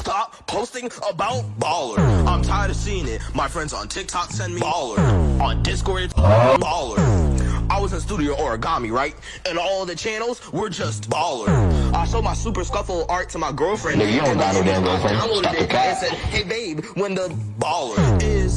stop posting about baller. I'm tired of seeing it. My friends on TikTok send me baller. On Discord, it's baller. I was in studio origami, right? And all the channels were just baller. I showed my super scuffle art to my girlfriend. Nigga, you don't got no damn girlfriend. I downloaded Stop the it and said, hey babe, when the baller is.